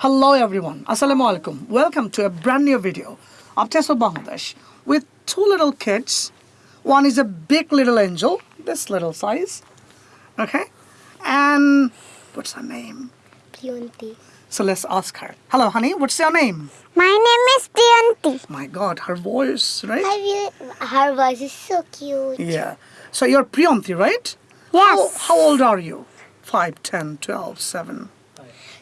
Hello everyone, Assalamu alaikum. Welcome to a brand new video of Test of Bangladesh with two little kids. One is a big little angel, this little size, okay? And what's her name? Priyanti. So let's ask her. Hello honey, what's your name? My name is Priyanti. My god, her voice, right? Her voice is so cute. Yeah. So you're Priyanti, right? Yes. How, how old are you? 5, 10, 12, 7.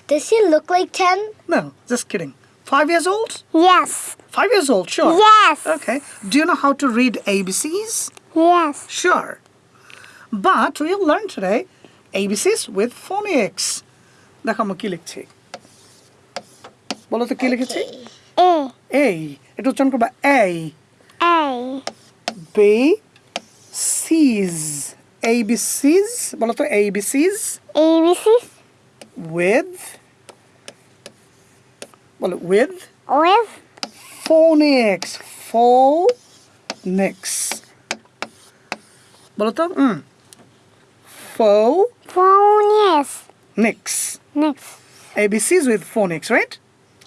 Does she look like 10? No, just kidding. 5 years old? Yes. 5 years old, sure. Yes. Okay. Do you know how to read ABCs? Yes. Sure. But we'll learn today ABCs with phonics. দেখো আমরা কি লিখছি বলো তো কি লিখেছি A. এই এটা উচ্চারণ করবা A A. B C's ABCs বলো তো ABCs ABC. with বলো with With. phonics phonics বলো তো হুম phonics Phone. Yes. Next. ABCs with phonics right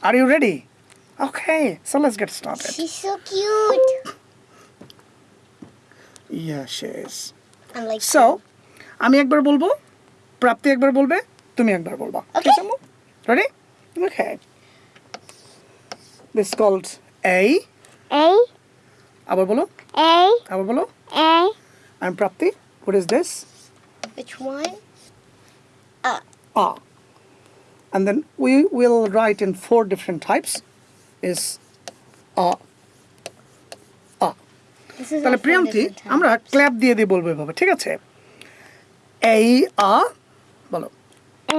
are you ready okay so let's get started She's so cute. yeah she is I'm like. so আমি একবার বলবো প্রাপ্তি একবার বলবে তুমি একবার বলবা Okay. ready okay this is called A A. আবার বলো A. আবার বলো A. and Prapti what is this Which one? Ah. And then we will write in four different types is ah. Ah. This is তাহলে our Priyanti different type. আমরা clap দিয়ে দিয়ে বলবো এভাবে ঠিক আছে এই আ বলো A.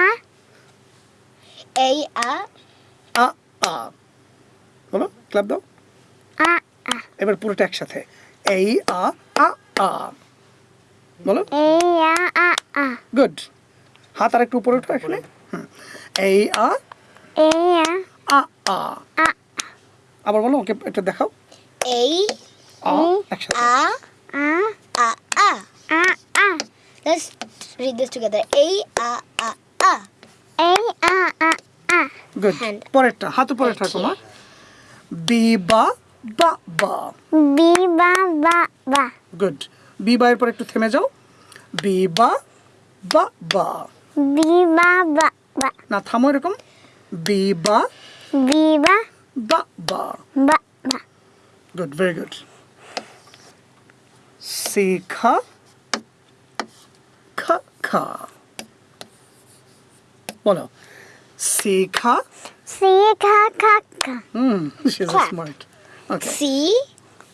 A. A. A. আ আ বলো ক্ল্যাপ দাও A. A. এবার পুরোটা একসাথে এই আ আ আ বলো A. A. A. A. Good হাত আর একটু উপরে উঠো এখানে। এই আ A. A a A. আবার বলো ওকে এটা দেখাও A. আ এই, একসাথে. A. A. A. A. A. Let's Read this together. A, A, A, A. A, A, A, A. Good. Hand. পরেরটা হাতে পরেরটা তোমার। বি বা বা বা। বি বা বা বা। গুড বি বা এর পর একটু থেমে যাও। বি বা বা বা। বি বা বা বা। না থামো এরকম। বি বা বি বা বা বা। বা বা। Good very good Shikha Sika. Voilà. Sika. Sika kaka. Hmm, she's Clap. smart. Okay. See,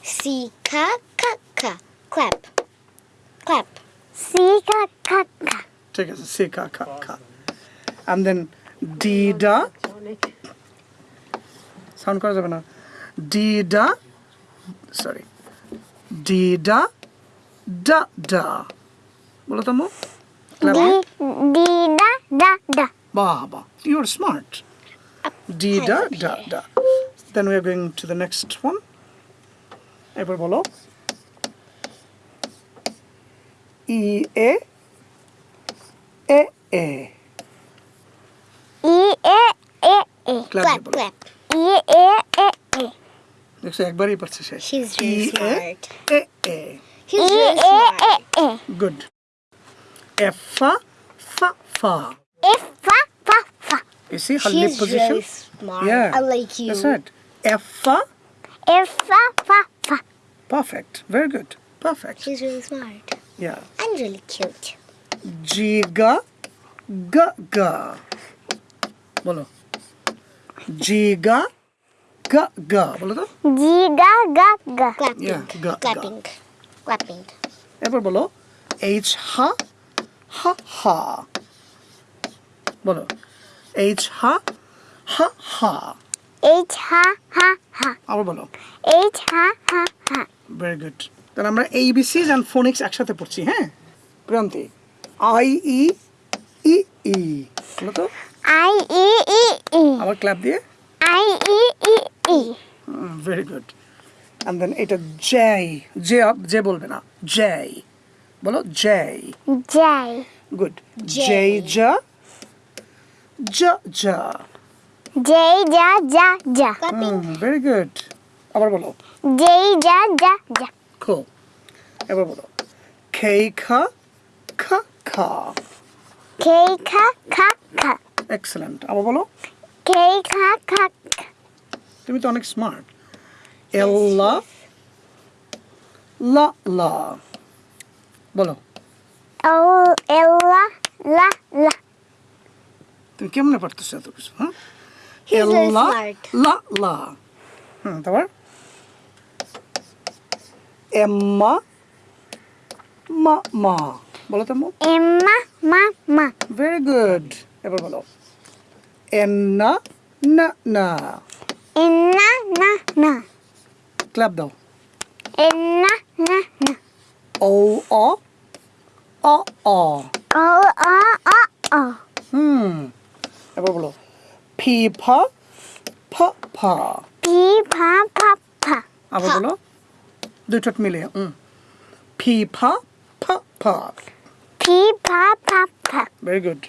Sika kaka. Clap. Clap. Sika kaka. Take us a Sika kaka. And then Dida. Sound cards করা যাবে না Dida. Sorry. Dida. Da da. বলো তো মো Clara? D, D, da, da, da. Baba, you're smart. D, da, da, da. Then we are going to the next one. এবার বলো ই এ এ এ ই এ এ এ clap clap ই এ এ এ দেখছো একবারই পারছে সে ই এ এ এ ই এ এ এ good F fa fa fa. If fa fa fa. You see her lip She's position? really smart. Yeah. Unlike you. That's right. F fa. If fa fa fa. Perfect. Very good. Perfect. She's really smart Yeah. and really cute. G ga ga ga. বলো জি গা গা গা বলো তো G ga ga ga. Clapping. Yeah, ga, ga. Clapping. Clapping. এবার বলো H হা হা হা বলো। এইচ হা হা হা H ha ha ha. আবার বলো। H ha ha ha. Very good তাহলে আমরা এইবিসিজ অ্যান্ড ফোনিক্স একসাথে পড়ছি হ্যাঁ? প্রিয়ন্তি আই ই ই ই বলো তো। I E E E. আবার ক্ল্যাপ দিয়ে। I E E E. Very good and then এটা জেই জে জে বলবে না জেই বলো J J. Good J. J জা জা জা যেই যা যা যা Clapping. ভেরি গুড আবার বলো যেই যা যা যা Cool. এবার বলো খেই খা খা খা খেই খা খা খা এক্সেলেন্ট আবার বলো খেই খা খা খা তুমি তো অনেক স্মার্ট এল্লা লা লা বলো। তুমি কেমনে পারতেছো এত কিছু হ্যাঁ? এল্লা. লা লা। হুম তারপর? এম্মা মা মা। বলো তো এম্মা মা মা। ভেরি গুড এবার বলো। এন্না না না। এন্না না না। ক্ল্যাপ দাও। এন্না না না। ও অ অ অ ও অ অ অ হুম এবার বলো ফি ফা ফা ফা পি ফা ফা ফা আবার বলো দুই ঠোঁট মিলিয়ে হুম ফি ফা ফা ফা পি ফা ফা ফা very good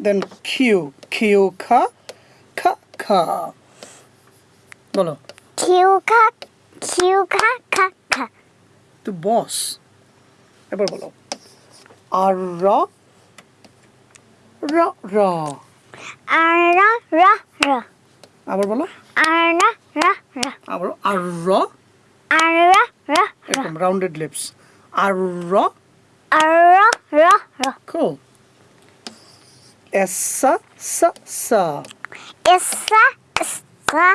then Q Q খা খা খা বলো কিউ খা কিউ খা খা খা তো বস এবার বলো আর র র র আর র র র আবার বলো আর র র র আবার আর র আর র র র এরকম রাউন্ডেড লিপস আর র আর র র র cool এসা সা সা এসা সা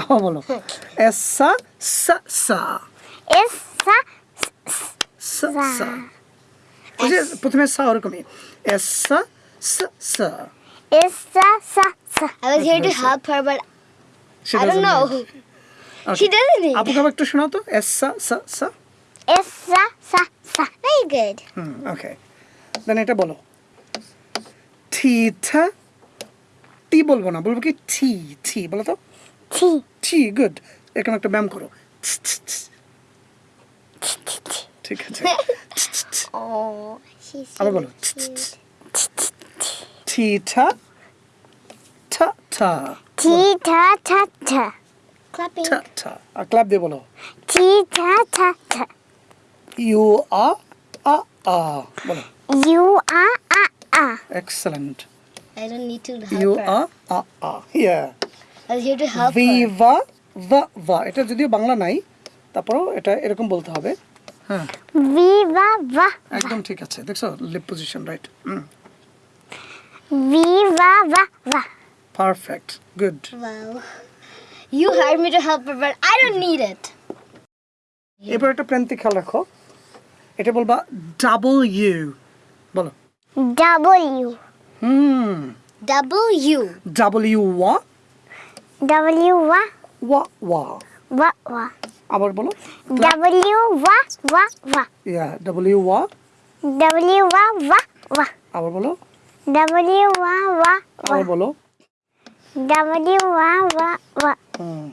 আবার বলো এসা সা সা এসা সা সা যে প্রথমে সা ওরকমই এসা সা সা এসা সা সা I was here to help her, but She I don't doesn't know. Okay. She doesn't need আপুকে আবার একটু শোনাও তো এসা সা সা এসা সা সা Very good. হুম ওকে দেন এটা বলো। ঠিঠা টি বলব না বলব কি? ঠি ঠি বলো তো? ছি ঠি গুড এরকম একটা ব্যায়াম করো। ছ, ছ, ছ। ঠিক আছে। Oh, আবার বলো। cute. ঠিঠা ঠা ঠা ছি ঠা ঠা ঠা Clapping. ঠা ঠা আর ক্লাব দিয়ে বলো। ছি ঠা ঠা ঠা ইউ আ আ আ। বলো। ইউ আ আ আ। Excellent I don't need to you help আ her. আ আ yeah I was here to help her. ভিভা ভা ভা। এটা যদিও বাংলা নাই। তারপরেও এটা এরকম বলতে হবে। হ্যাঁ। ভিভা ভা একদম ঠিক আছে দেখছ? লিপ পজিশন রাইট ভিভা ভা ভা perfect good. You hired me to help her, but I don't need it. এবার একটা প্রান্তিক খেয়াল রাখো। এটা বলবা ডাবল ইউ বলো। ডব্লিউ হুম। Double U. ডাবল ইউ ওয়া ডব্লিউ ওয়া ওয়া ওয়া ওয়া ওয়া আবার বলো। ডব্লিউ ওয়া ওয়া ওয়া ইয়া ডাবল ইউ ওয়া ডব্লিউ ওয়া ওয়া ওয়া আবার বলো। ডব্লিউ ওয়া ওয়া আবার বলো। ডব্লিউ ওয়া ওয়া ওয়া হুম।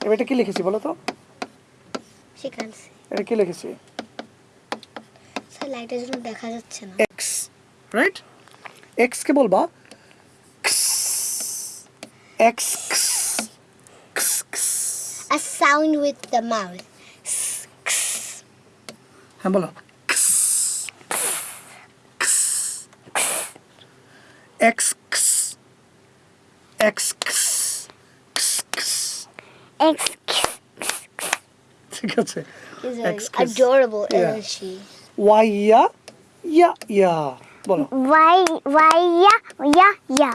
এবার এটা কি লিখেছি বলো তো? see. এটা কি লিখেছি? স্যার লাইটের জন্য দেখা যাচ্ছে না। এক্স রাইট এক্স কে বলবা? X A sound with the mouth. হ্যাঁ বলো এক্স এক্স এক্স ঠিক আছে She's X like kiss. adorable, Yeah. isn't she? Y ইয়া ইয়া ইয়া বলো Y Y yeah yeah yeah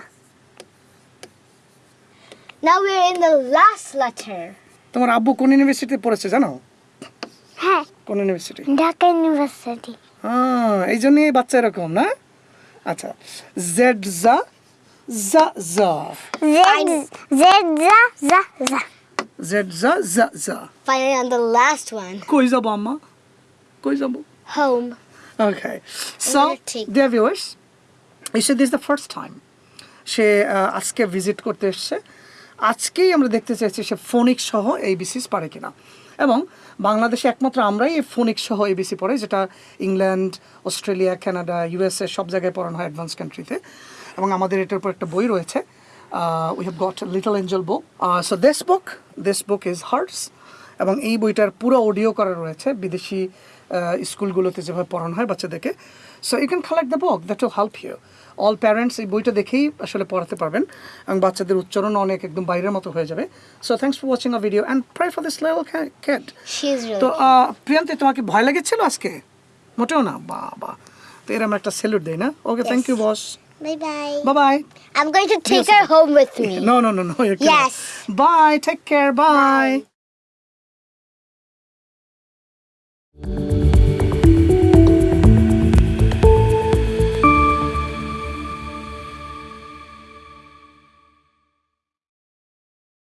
Now we're in the last letter. তোমার আব্বু কোন ইউনিভার্সিটিতে পড়েছে জানো? হ্যাঁ। কোন ইউনিভার্সিটি ঢাকা ইউনিভার্সিটি হ্যাঁ এই জন্যই বাচ্চা এরকম না? আচ্ছা জেড জা জা। জা জেড জেড জা জা। জা জেড জা জা। জা Finally, on the last one. কই যাব আম্মা? কই যাব. Okay. So, gonna take- dear viewers, he said this is the first time সে আজকে ভিজিট করতে এসছে। আজকেই আমরা দেখতে চাইছি সে ফোনিক সহ এইবিসিস পারে কিনা। এবং বাংলাদেশে একমাত্র আমরাই এই ফোনিক সহ এবিসি পড়ে, যেটা ইংল্যান্ড, অস্ট্রেলিয়া, কানাডা ইউএসএ সব জায়গায় পড়ানো হয় অ্যাডভান্স কান্ট্রিতে এবং আমাদের এটার উপর একটা বই রয়েছে we have got little angel book so this book this book is hearts এবং এই বইটার পুরো অডিও করা রয়েছে বিদেশি স্কুলগুলোতে যেভাবে পড়ানো হয় বাচ্চাদেরকে। So you can collect the book that will help you all parents এই বইটা দেখেই আসলে পড়াতে পারবেন এবং বাচ্চাদের উচ্চারণ অনেক একদম বাইরের মতো হয়ে যাবে so thanks for watching a video and pray for this level cat তো প্রিয়ান্তি তোমাকে ভয় লেগেছিল আজকে মোটেও না বাবা তো এরকম একটা স্যালুট দেই না okay thank you boss Bye bye. Bye bye I'm going to take yes. her home with me. No, no, no, no. You cannot. Yes. Bye. Take care. Bye. Bye.